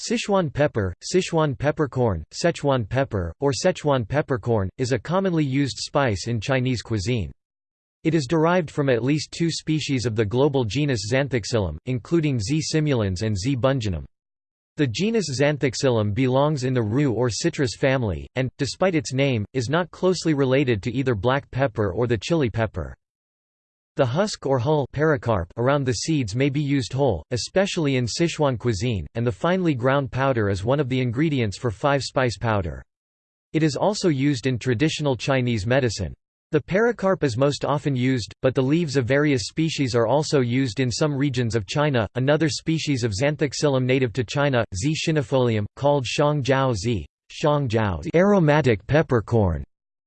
Sichuan pepper, Sichuan peppercorn, Szechuan pepper, or Szechuan peppercorn, is a commonly used spice in Chinese cuisine. It is derived from at least two species of the global genus Zanthoxylum, including Z. simulans and Z. bungeanum. The genus Zanthoxylum belongs in the rue or citrus family, and, despite its name, is not closely related to either black pepper or the chili pepper. The husk or hull pericarp around the seeds may be used whole, especially in Sichuan cuisine, and the finely ground powder is one of the ingredients for five-spice powder. It is also used in traditional Chinese medicine. The pericarp is most often used, but the leaves of various species are also used in some regions of China. Another species of Zanthoxylum native to China, Z. schinifolium, called Shang Jiao Z. Jiao, aromatic peppercorn,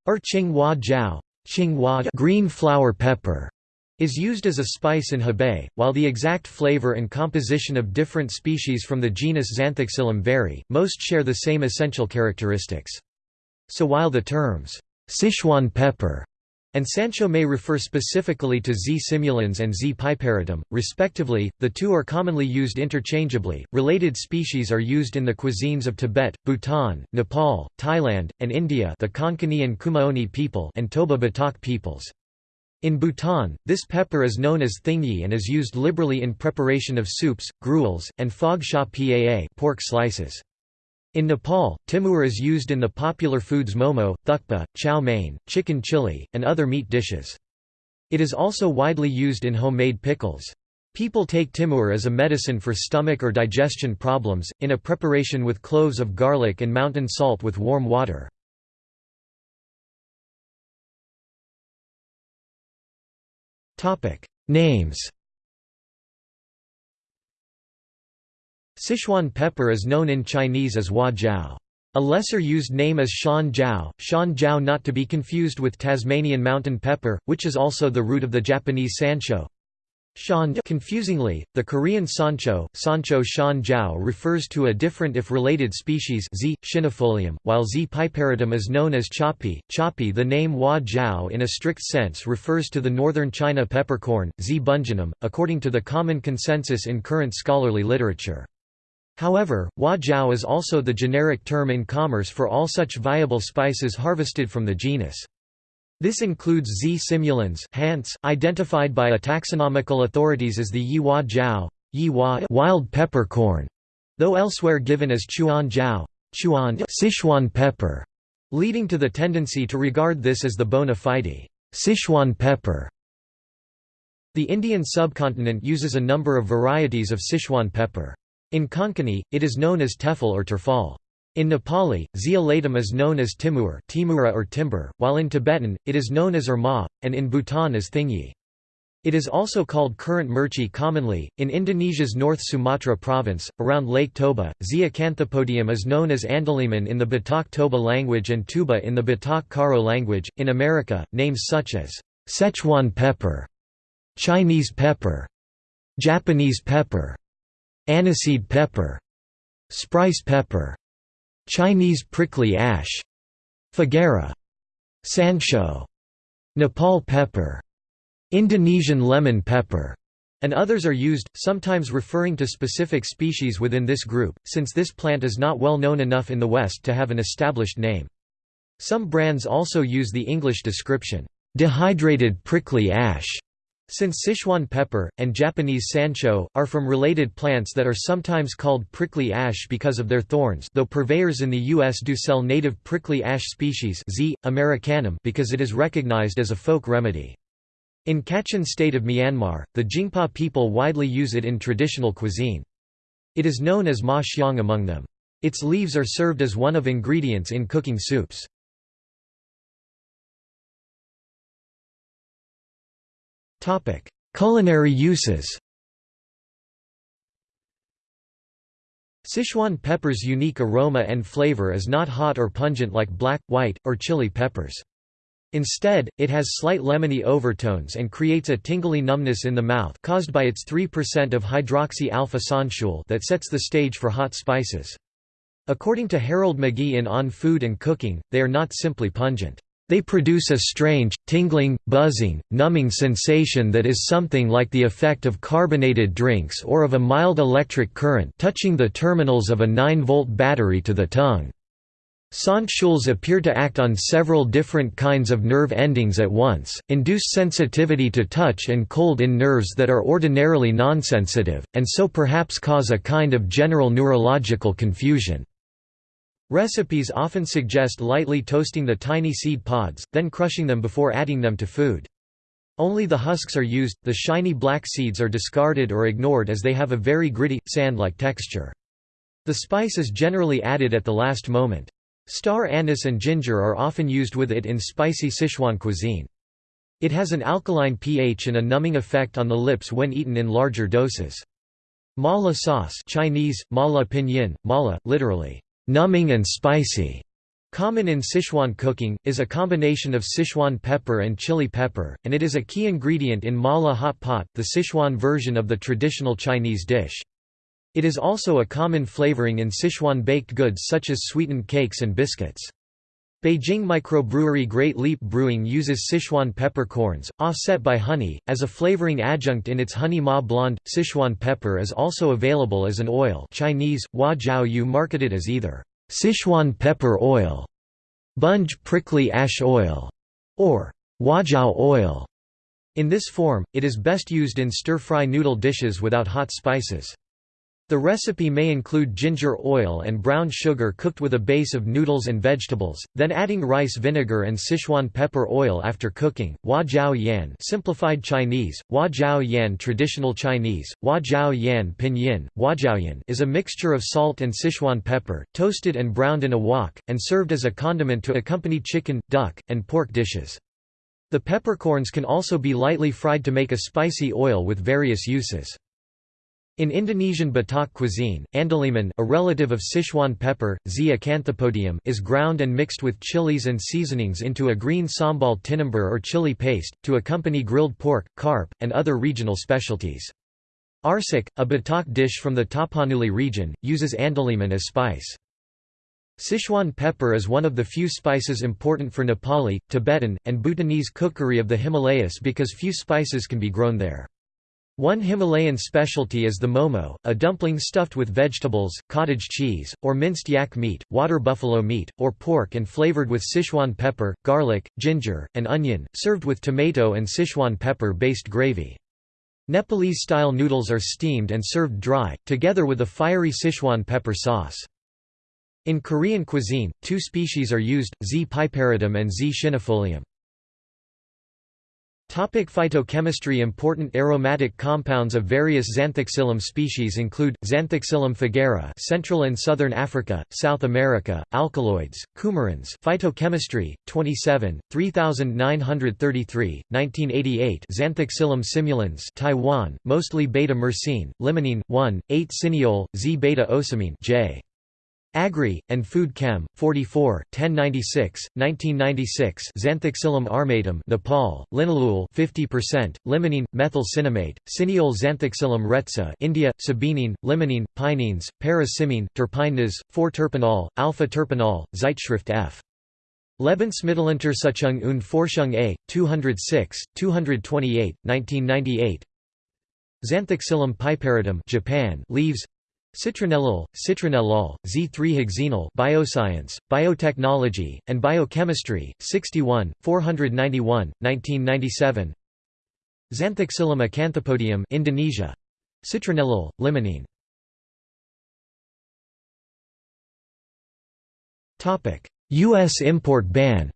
or Qinghua Jiao, Qinghua green flower pepper is used as a spice in Hebei, while the exact flavor and composition of different species from the genus Zanthoxylum vary, most share the same essential characteristics. So while the terms, Sichuan pepper and Sancho may refer specifically to Z. simulans and Z. piperitum, respectively, the two are commonly used interchangeably. Related species are used in the cuisines of Tibet, Bhutan, Nepal, Thailand, and India, the Konkani and Kumaoni people, and Toba Batak peoples. In Bhutan, this pepper is known as thingyi and is used liberally in preparation of soups, gruels, and phog sha paa pork slices. In Nepal, timur is used in the popular foods momo, thukpa, chow mein, chicken chili, and other meat dishes. It is also widely used in homemade pickles. People take timur as a medicine for stomach or digestion problems, in a preparation with cloves of garlic and mountain salt with warm water. Names Sichuan pepper is known in Chinese as hua jiao. A lesser used name is shan jiao, shan jiao not to be confused with Tasmanian mountain pepper, which is also the root of the Japanese sancho. Shan confusingly, the Korean sancho, sancho shan jiao refers to a different if related species Z. schinifolium, while Z. piperitum is known as chapi. Chapi the name hua jiao in a strict sense refers to the northern China peppercorn, Z. bungeanum, according to the common consensus in current scholarly literature. However, hua jiao is also the generic term in commerce for all such viable spices harvested from the genus. This includes Z. simulans identified by a taxonomical authorities as the Yihua jiao Yihua wild peppercorn, though elsewhere given as Chuan jiao Chuan Sichuan pepper, leading to the tendency to regard this as the bona fide Sichuan pepper. The Indian subcontinent uses a number of varieties of Sichuan pepper. In Konkani, it is known as tefal or terfal. In Nepali, zeolatum is known as timur timura or timber, while in Tibetan, it is known as erma, and in Bhutan as thingyi. It is also called currant murchi commonly. In Indonesia's North Sumatra province, around Lake Toba, Z. acanthopodium is known as andaliman in the Batak Toba language and tuba in the Batak Karo language. In America, names such as Szechuan pepper, Chinese pepper, Japanese pepper, aniseed pepper, spryce pepper, Chinese prickly ash, Fagara, sancho, Nepal pepper, Indonesian lemon pepper, and others are used, sometimes referring to specific species within this group, since this plant is not well known enough in the West to have an established name. Some brands also use the English description, dehydrated prickly ash, since Sichuan pepper, and Japanese sancho, are from related plants that are sometimes called prickly ash because of their thorns though purveyors in the U.S. do sell native prickly ash species Z. americanum because it is recognized as a folk remedy. In Kachin state of Myanmar, the Jingpa people widely use it in traditional cuisine. It is known as ma xiang among them. Its leaves are served as one of ingredients in cooking soups. Culinary uses Sichuan pepper's unique aroma and flavor is not hot or pungent like black, white, or chili peppers. Instead, it has slight lemony overtones and creates a tingly numbness in the mouth caused by its 3% of hydroxy-alpha that sets the stage for hot spices. According to Harold McGee in On Food and Cooking, they are not simply pungent. They produce a strange, tingling, buzzing, numbing sensation that is something like the effect of carbonated drinks or of a mild electric current touching the terminals of a 9-volt battery to the tongue. Sant appear to act on several different kinds of nerve endings at once, induce sensitivity to touch and cold in nerves that are ordinarily nonsensitive, and so perhaps cause a kind of general neurological confusion. Recipes often suggest lightly toasting the tiny seed pods, then crushing them before adding them to food. Only the husks are used, the shiny black seeds are discarded or ignored as they have a very gritty, sand-like texture. The spice is generally added at the last moment. Star anise and ginger are often used with it in spicy Sichuan cuisine. It has an alkaline pH and a numbing effect on the lips when eaten in larger doses. Mala sauce Chinese, mala pinyin, mala, literally, numbing and spicy, common in Sichuan cooking, is a combination of Sichuan pepper and chili pepper, and it is a key ingredient in mala hot pot, the Sichuan version of the traditional Chinese dish. It is also a common flavoring in Sichuan baked goods such as sweetened cakes and biscuits. Beijing microbrewery Great Leap Brewing uses Sichuan peppercorns, offset by honey, as a flavoring adjunct in its Honey Ma Blonde. Sichuan pepper is also available as an oil Chinese, Hua Jiao Yu marketed as either Sichuan pepper oil, Bunge prickly ash oil, or Huajiao oil. In this form, it is best used in stir-fry noodle dishes without hot spices. The recipe may include ginger oil and brown sugar cooked with a base of noodles and vegetables, then adding rice vinegar and Sichuan pepper oil after cooking. Hua Jiao Yan simplified Chinese, Hua Jiao Yan traditional Chinese, Hua Jiao Yan pinyin, Huajiaoyan is a mixture of salt and Sichuan pepper, toasted and browned in a wok, and served as a condiment to accompany chicken, duck, and pork dishes. The peppercorns can also be lightly fried to make a spicy oil with various uses. In Indonesian Batak cuisine, andaliman a relative of Sichuan pepper, acanthopodium is ground and mixed with chilies and seasonings into a green sambal tinamber or chili paste, to accompany grilled pork, carp, and other regional specialties. Arsik, a Batak dish from the Tapanuli region, uses andaliman as spice. Sichuan pepper is one of the few spices important for Nepali, Tibetan, and Bhutanese cookery of the Himalayas because few spices can be grown there. One Himalayan specialty is the momo, a dumpling stuffed with vegetables, cottage cheese, or minced yak meat, water buffalo meat, or pork and flavored with Sichuan pepper, garlic, ginger, and onion, served with tomato and Sichuan pepper-based gravy. Nepalese-style noodles are steamed and served dry, together with a fiery Sichuan pepper sauce. In Korean cuisine, two species are used, Z. piperitum and Z. schinifolium. Topic phytochemistry Important aromatic compounds of various Zanthoxylum species include, Zanthoxylum fagara Central and Southern Africa, South America, alkaloids, coumarins Phytochemistry, 27, 3933, 1988 Zanthoxylum simulans Taiwan, mostly beta-myrcene, limonene, 1, 8 cineol, Z-beta-ocimene J. Agri, and Food Chem, 44, 1096, 1996 Zanthoxylum armatum Nepal, linalool 50%, limonene, methyl cinnamate, cineol Zanthoxylum rhetsa India, sabinene, limonene, pinenes, para-cymene, terpinase, 4-terpineol, alpha-terpineol, Zeitschrift F. Lebensmitteluntersuchung und Forschung A, 206, 228, 1998 Zanthoxylum piperitum Japan leaves Citronellol, citronellol, Z3-hexenol Bioscience, Biotechnology, and Biochemistry, 61, 491, 1997 Zanthoxylum acanthopodium Indonesia. Citronellol, limonene U.S. import ban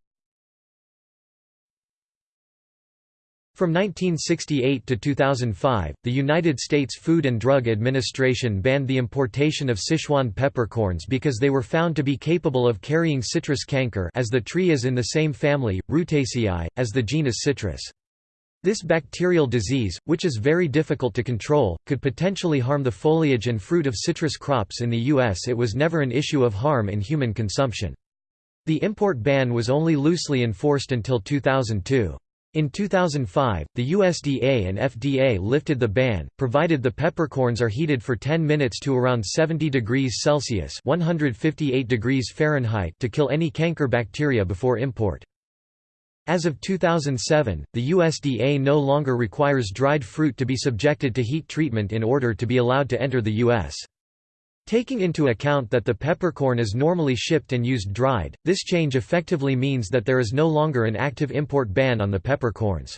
From 1968 to 2005, the United States Food and Drug Administration banned the importation of Sichuan peppercorns because they were found to be capable of carrying citrus canker as the tree is in the same family, Rutaceae, as the genus Citrus. This bacterial disease, which is very difficult to control, could potentially harm the foliage and fruit of citrus crops in the U.S. It was never an issue of harm in human consumption. The import ban was only loosely enforced until 2002. In 2005, the USDA and FDA lifted the ban, provided the peppercorns are heated for 10 minutes to around 70 degrees Celsius (158 degrees Fahrenheit) to kill any canker bacteria before import. As of 2007, the USDA no longer requires dried fruit to be subjected to heat treatment in order to be allowed to enter the U.S. Taking into account that the peppercorn is normally shipped and used dried, this change effectively means that there is no longer an active import ban on the peppercorns.